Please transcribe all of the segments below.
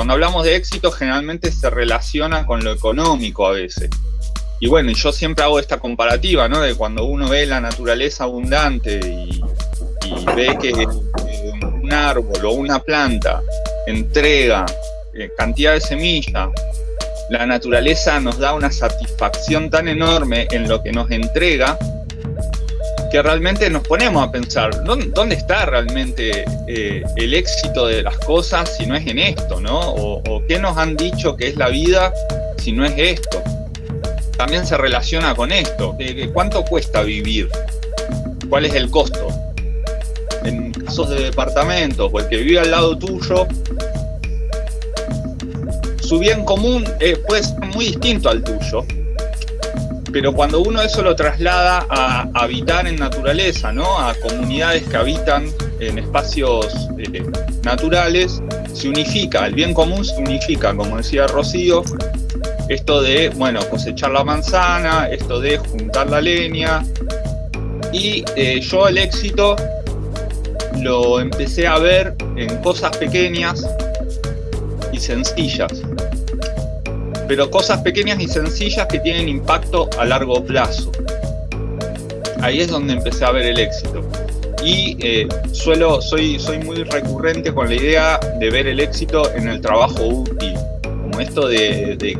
cuando hablamos de éxito generalmente se relaciona con lo económico a veces. Y bueno, yo siempre hago esta comparativa, ¿no? De cuando uno ve la naturaleza abundante y, ve que un árbol o una planta entrega eh, cantidad de semillas, la naturaleza nos da una satisfacción tan enorme en lo que nos entrega que realmente nos ponemos a pensar, ¿dónde, está realmente eh, el éxito de las cosas si no es en esto, ¿no? O, qué nos han dicho que es la vida si no es esto. También se relaciona con esto, ¿cuánto cuesta vivir? ¿Cuál es el costo? En casos de departamentos o el que vive al lado tuyo, su bien común eh, puede ser muy distinto al tuyo, pero cuando uno eso lo traslada a habitar en naturaleza, ¿no? a comunidades que habitan en espacios eh, naturales, se unifica, el bien común se unifica, como decía Rocío, esto de, bueno, cosechar la manzana, esto de juntar la leña, y eh, yo el éxito lo empecé a ver en cosas pequeñas y sencillas pero cosas pequeñas y sencillas que tienen impacto a largo plazo. Ahí es donde empecé a ver el éxito. Y eh, suelo, soy, soy muy recurrente con la idea de ver el éxito en el trabajo útil, como esto de,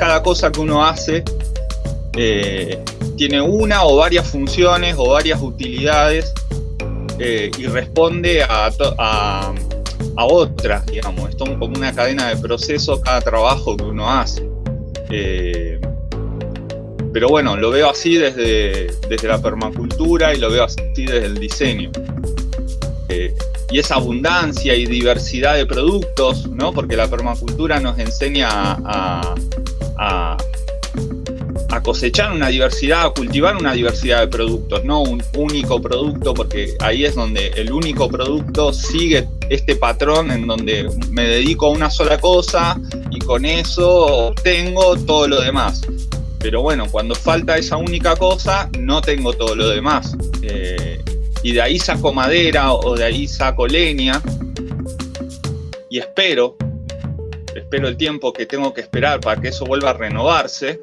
cada cosa que uno hace eh, tiene una o varias funciones o varias utilidades eh, y responde a, a otras, digamos. Es como una cadena de procesos cada trabajo que uno hace. Eh, pero bueno, lo veo así desde, desde la permacultura y lo veo así desde el diseño. Eh, y esa abundancia y diversidad de productos, ¿no? porque la permacultura nos enseña a, a cosechar una diversidad, a cultivar una diversidad de productos, no un único producto, porque ahí es donde el único producto sigue este patrón en donde me dedico a una sola cosa y con eso obtengo todo lo demás. Pero bueno, cuando falta esa única cosa, no tengo todo lo demás. Eh, y de ahí saco madera o de ahí saco leña y espero, espero el tiempo que tengo que esperar para que eso vuelva a renovarse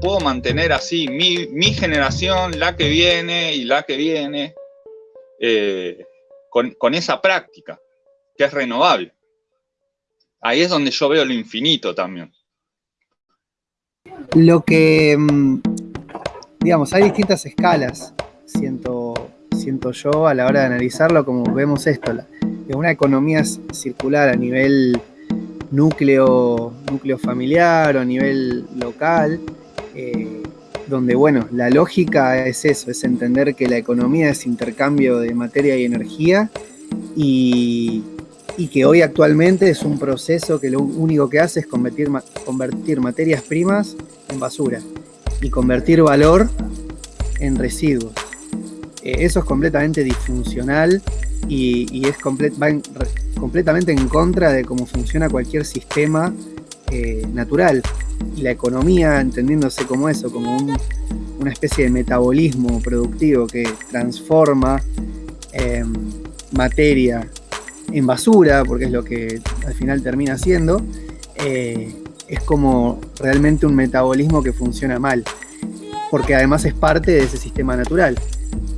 puedo mantener así mi, generación, la que viene y la que viene, eh, con, esa práctica, que es renovable. Ahí es donde yo veo lo infinito también. Lo que, mm, digamos, hay distintas escalas, siento, siento yo a la hora de analizarlo, como vemos esto, de una economía circular a nivel núcleo, núcleo familiar o a nivel local, eh, donde, bueno, la lógica es eso, es entender que la economía es intercambio de materia y energía y, que hoy actualmente es un proceso que lo único que hace es convertir, convertir materias primas en basura y convertir valor en residuos. Eh, eso es completamente disfuncional y, es va completamente en contra de cómo funciona cualquier sistema eh, natural y la economía, entendiéndose como eso, como una especie de metabolismo productivo que transforma em, materia en basura, porque es lo que al final termina siendo, eh, es como realmente un metabolismo que funciona mal, porque además es parte de ese sistema natural.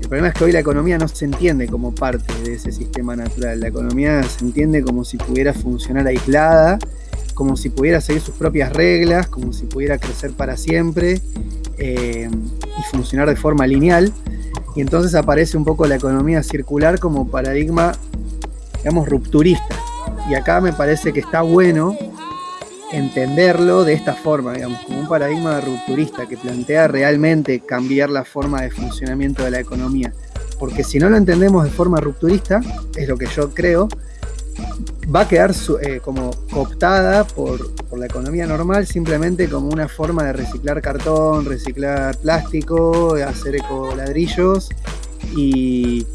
El problema es que hoy la economía no se entiende como parte de ese sistema natural, la economía se entiende como si pudiera funcionar aislada como si pudiera seguir sus propias reglas, como si pudiera crecer para siempre eh, y funcionar de forma lineal. Y entonces aparece un poco la economía circular como paradigma, digamos, rupturista. Y acá me parece que está bueno entenderlo de esta forma, digamos, como un paradigma rupturista que plantea realmente cambiar la forma de funcionamiento de la economía. Porque si no lo entendemos de forma rupturista, es lo que yo creo, va a quedar eh, como cooptada por, la economía normal simplemente como una forma de reciclar cartón, reciclar plástico, hacer ecoladrillos y,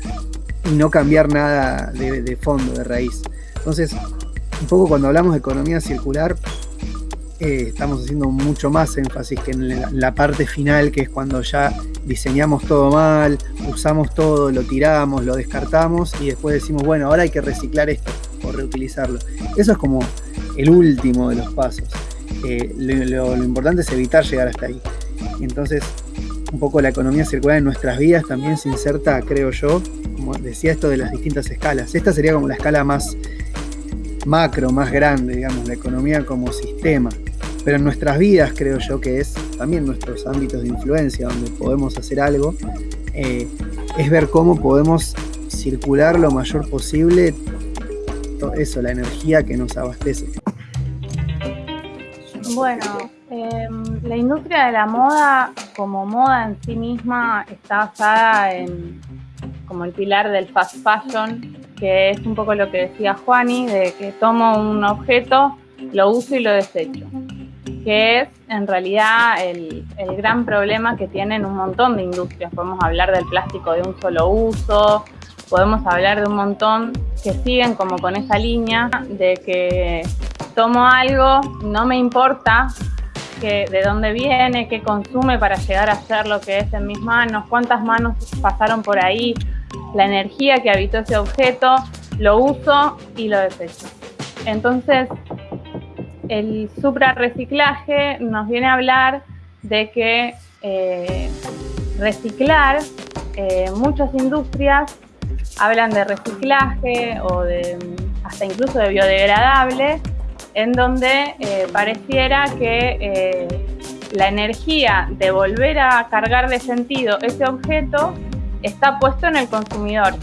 y no cambiar nada de, fondo, de raíz. Entonces, un poco cuando hablamos de economía circular, eh, estamos haciendo mucho más énfasis que en la, parte final, que es cuando ya diseñamos todo mal, usamos todo, lo tiramos, lo descartamos y después decimos, bueno, ahora hay que reciclar esto utilizarlo. Eso es como el último de los pasos. Eh, lo, importante es evitar llegar hasta ahí. Entonces, un poco la economía circular en nuestras vidas también se inserta, creo yo, como decía esto de las distintas escalas. Esta sería como la escala más macro, más grande, digamos, la economía como sistema. Pero en nuestras vidas creo yo que es también nuestros ámbitos de influencia donde podemos hacer algo, eh, es ver cómo podemos circular lo mayor posible eso, la energía que nos abastece. Bueno, em, la industria de la moda como moda en sí misma está basada en como el pilar del fast fashion, que es un poco lo que decía Juani, de que tomo un objeto, lo uso y lo desecho, que es en realidad el, el gran problema que tienen un montón de industrias. Podemos hablar del plástico de un solo uso, podemos hablar de un montón que siguen como con esa línea de que tomo algo, no me importa que, de dónde viene, qué consume para llegar a ser lo que es en mis manos, cuántas manos pasaron por ahí, la energía que habitó ese objeto, lo uso y lo desecho. Entonces, el suprarreciclaje nos viene a hablar de que eh, reciclar, eh, muchas industrias hablan de reciclaje o de hasta incluso de biodegradable, en donde eh, pareciera que eh, la energía de volver a cargar de sentido ese objeto está puesto en el consumidor.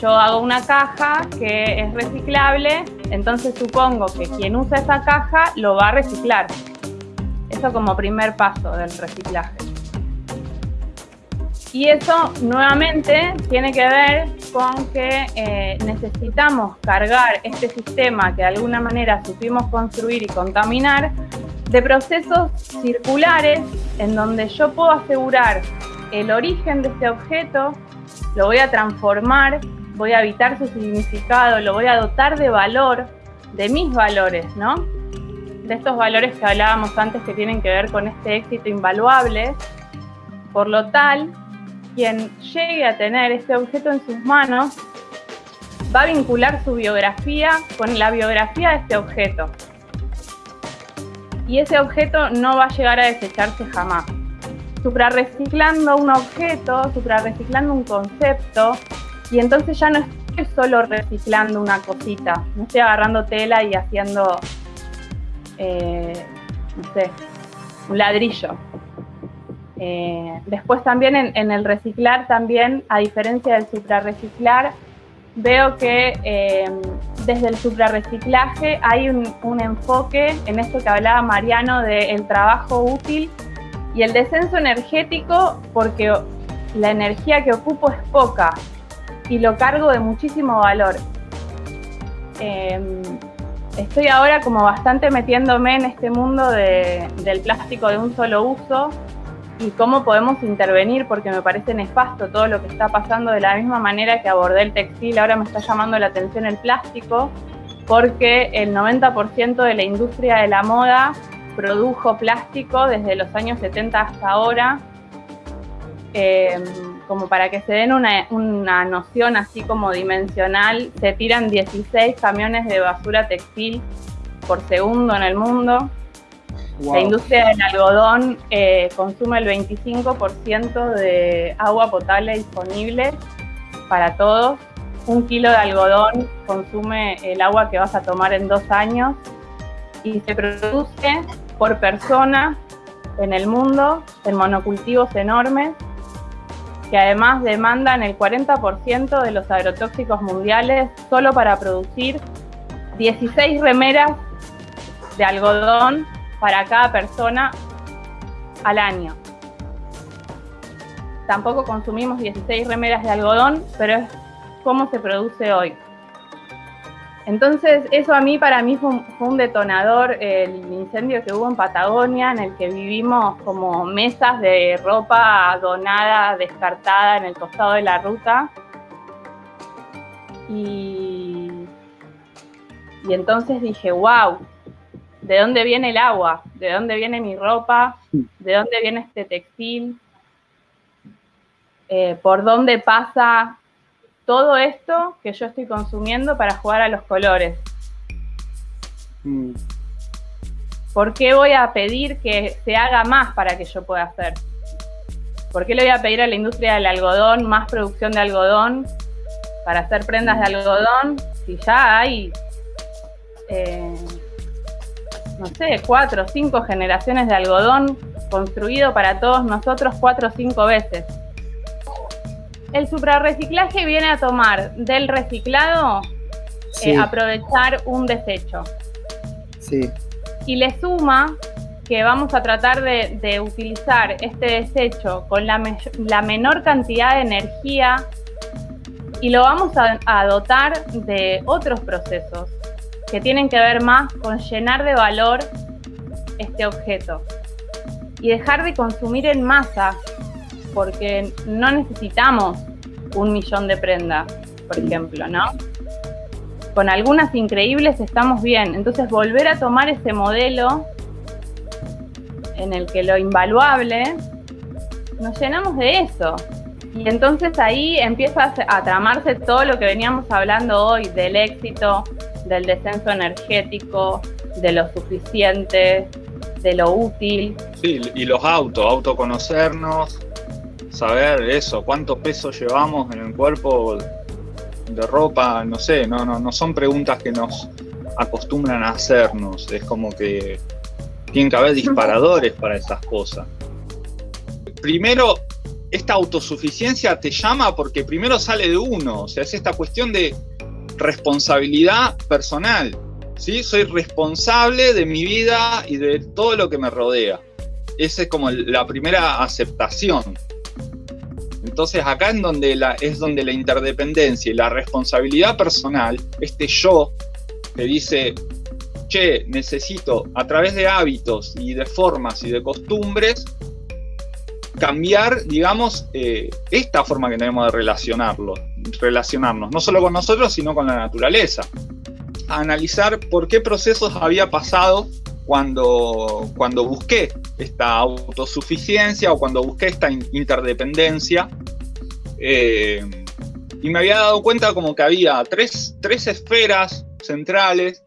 Yo hago una caja que es reciclable, entonces supongo que quien usa esa caja lo va a reciclar. Eso como primer paso del reciclaje. Y eso nuevamente tiene que ver con que eh, necesitamos cargar este sistema que de alguna manera supimos construir y contaminar de procesos circulares en donde yo puedo asegurar el origen de este objeto, lo voy a transformar, voy a evitar su significado, lo voy a dotar de valor, de mis valores, ¿no? De estos valores que hablábamos antes que tienen que ver con este éxito invaluable. Por lo tal, quien llegue a tener este objeto en sus manos va a vincular su biografía con la biografía de este objeto. Y ese objeto no va a llegar a desecharse jamás. Suprarreciclando un objeto, suprarreciclando un concepto, y entonces ya no estoy solo reciclando una cosita, no estoy agarrando tela y haciendo, eh, no sé, un ladrillo. Eh, después también en, el reciclar, también a diferencia del suprarreciclar, veo que eh, desde el suprarreciclaje hay un, enfoque en esto que hablaba Mariano del trabajo útil y el descenso energético porque la energía que ocupo es poca y lo cargo de muchísimo valor. Em, estoy ahora como bastante metiéndome en este mundo del plástico de un solo uso y cómo podemos intervenir, porque me parece nefasto todo lo que está pasando de la misma manera que abordé el textil, ahora me está llamando la atención el plástico, porque el 90% de la industria de la moda produjo plástico desde los años 70 hasta ahora, em, como para que se den una, una noción así como dimensional, se tiran 16 camiones de basura textil por segundo en el mundo. La industria del algodón eh, consume el 25% de agua potable disponible para todos. Un kilo de algodón consume el agua que vas a tomar en dos años y se produce por persona en el mundo en monocultivos enormes que además demandan el 40% de los agrotóxicos mundiales solo para producir 16 remeras de algodón para cada persona al año. Tampoco consumimos 16 remeras de algodón, pero es cómo se produce hoy. Entonces, eso a mí, para mí, fue un, detonador, el incendio que hubo en Patagonia, en el que vivimos como mesas de ropa donada, descartada en el costado de la ruta. Y, y entonces dije, wow, de dónde viene el agua, de dónde viene mi ropa, de dónde viene este textil, eh, por dónde pasa todo esto que yo estoy consumiendo para jugar a los colores? Mm. ¿Por qué voy a pedir que se haga más para que yo pueda hacer? ¿Por qué le voy a pedir a la industria del algodón más producción de algodón para hacer prendas de algodón si ya hay, eh, no sé, cuatro o cinco generaciones de algodón construido para todos nosotros cuatro o cinco veces? El suprarreciclaje viene a tomar del reciclado eh, aprovechar un desecho. Sí. Y le suma que vamos a tratar de, utilizar este desecho con la, menor cantidad de energía y lo vamos a, dotar de otros procesos que tienen que ver más con llenar de valor este objeto y dejar de consumir en masa porque no necesitamos un millón de prendas, por ejemplo, ¿no? Con algunas increíbles estamos bien, entonces volver a tomar ese modelo en el que lo invaluable, nos llenamos de eso. Y entonces ahí empieza a tramarse todo lo que veníamos hablando hoy del éxito, del descenso energético, de lo suficiente, de lo útil. Sí, y los autos, autoconocernos, saber eso, cuánto peso llevamos en el cuerpo de ropa, no sé, no, no, no son preguntas que nos acostumbran a hacernos, es como que tienen que haber disparadores para esas cosas. Primero, esta autosuficiencia te llama porque primero sale de uno, o sea, es esta cuestión de responsabilidad personal. ¿sí? Soy responsable de mi vida y de todo lo que me rodea. Esa es como la primera aceptación. Entonces acá es donde, la, es donde la interdependencia y la responsabilidad personal, este yo que dice, che, necesito a través de hábitos y de formas y de costumbres cambiar, digamos, eh, esta forma que tenemos de relacionarlo, relacionarnos, no solo con nosotros, sino con la naturaleza. analizar por qué procesos había pasado cuando, cuando busqué esta autosuficiencia o cuando busqué esta interdependencia. Eh, y me había dado cuenta como que había tres, tres esferas centrales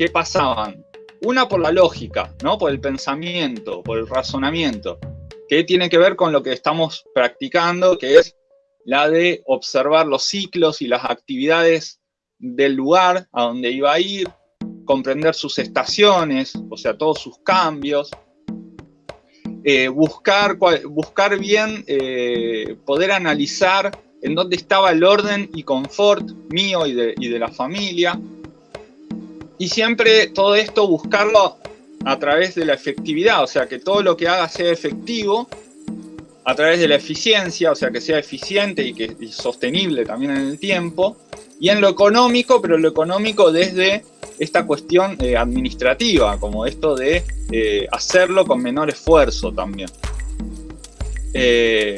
¿qué pasaban? Una por la lógica, ¿no? Por el pensamiento, por el razonamiento, que tiene que ver con lo que estamos practicando, que es la de observar los ciclos y las actividades del lugar a donde iba a ir, comprender sus estaciones, o sea, todos sus cambios, eh, buscar, buscar bien, eh, poder analizar en dónde estaba el orden y confort mío y de, y de la familia, y siempre todo esto buscarlo a través de la efectividad, o sea, que todo lo que haga sea efectivo a través de la eficiencia, o sea, que sea eficiente y, que, sostenible también en el tiempo, y en lo económico, pero lo económico desde esta cuestión eh, administrativa, como esto de eh, hacerlo con menor esfuerzo también. Eh,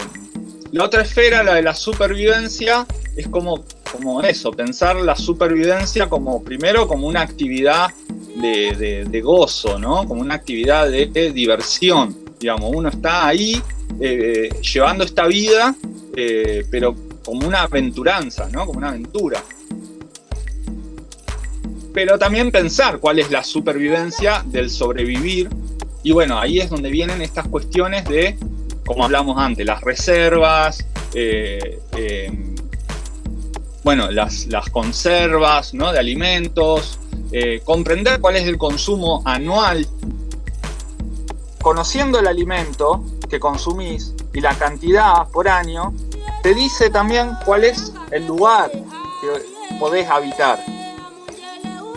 la otra esfera, la de la supervivencia, es como como eso, pensar la supervivencia como primero como una actividad de, gozo, ¿no? Como una actividad de, diversión, digamos, uno está ahí eh, llevando esta vida, eh, pero como una aventuranza, ¿no? Como una aventura. Pero también pensar cuál es la supervivencia del sobrevivir. Y bueno, ahí es donde vienen estas cuestiones de, como hablamos antes, las reservas, eh, bueno, las, conservas ¿no? de alimentos, comprender cuál es el consumo anual. Conociendo el alimento que consumís y la cantidad por año, te dice también cuál es el lugar que podés habitar.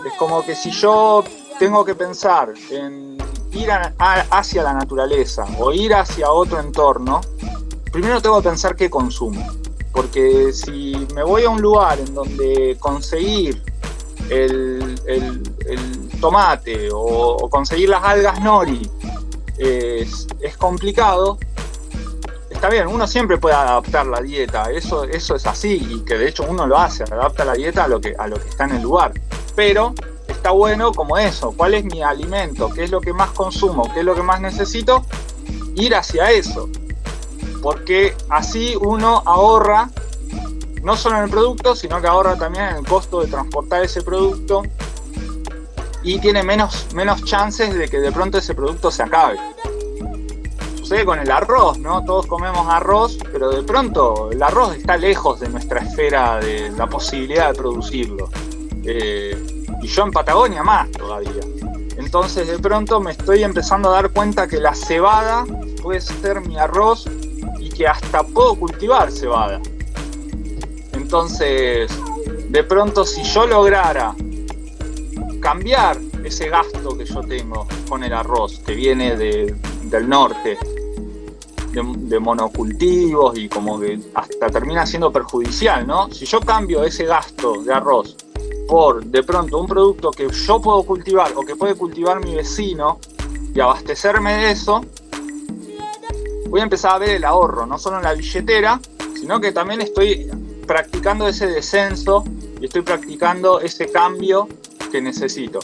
Es como que si yo tengo que pensar en ir hacia la naturaleza o ir hacia otro entorno, primero tengo que pensar qué consumo. Porque si me voy a un lugar en donde conseguir el, tomate o, conseguir las algas nori es, complicado, está bien, uno siempre puede adaptar la dieta, eso, eso es así, y que de hecho uno lo hace, adapta la dieta a lo, que, a lo que está en el lugar. Pero está bueno como eso, cuál es mi alimento, qué es lo que más consumo, qué es lo que más necesito, ir hacia eso. Porque así uno ahorra no solo en el producto, sino que ahorra también en el costo de transportar ese producto y tiene menos, menos chances de que de pronto ese producto se acabe. Sucede con el arroz, ¿no? Todos comemos arroz, pero de pronto el arroz está lejos de nuestra esfera de la posibilidad de producirlo. Eh, y yo en Patagonia más todavía. Entonces de pronto me estoy empezando a dar cuenta que la cebada puede ser mi arroz y que hasta puedo cultivar cebada. Entonces, de pronto si yo lograra cambiar ese gasto que yo tengo con el arroz que viene del norte, de, monocultivos y como que hasta termina siendo perjudicial, ¿no? Si yo cambio ese gasto de arroz por de pronto un producto que yo puedo cultivar o que puede cultivar mi vecino y abastecerme de eso, voy a empezar a ver el ahorro, no solo en la billetera, sino que también estoy practicando ese descenso y estoy practicando ese cambio que necesito.